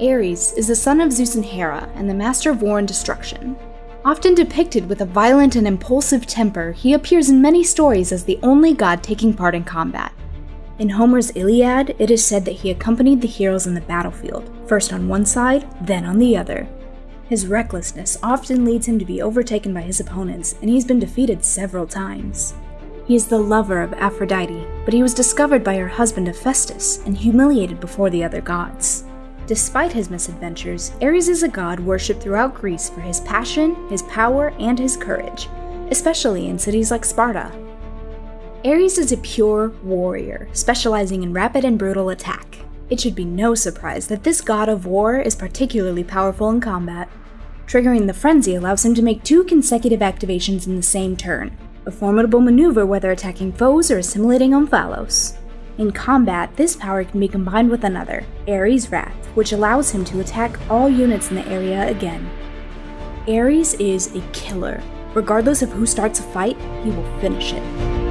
Ares is the son of Zeus and Hera and the master of war and destruction. Often depicted with a violent and impulsive temper, he appears in many stories as the only god taking part in combat. In Homer's Iliad, it is said that he accompanied the heroes in the battlefield, first on one side, then on the other. His recklessness often leads him to be overtaken by his opponents, and he's been defeated several times. He is the lover of Aphrodite, but he was discovered by her husband Hephaestus and humiliated before the other gods. Despite his misadventures, Ares is a god worshipped throughout Greece for his passion, his power, and his courage, especially in cities like Sparta. Ares is a pure warrior, specializing in rapid and brutal attack. It should be no surprise that this god of war is particularly powerful in combat. Triggering the frenzy allows him to make two consecutive activations in the same turn, a formidable maneuver whether attacking foes or assimilating Omphalos. In combat, this power can be combined with another, Ares' Wrath, which allows him to attack all units in the area again. Ares is a killer. Regardless of who starts a fight, he will finish it.